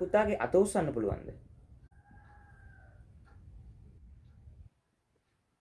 පුතාගේ අත උස්සන්න පුළුවන්ද?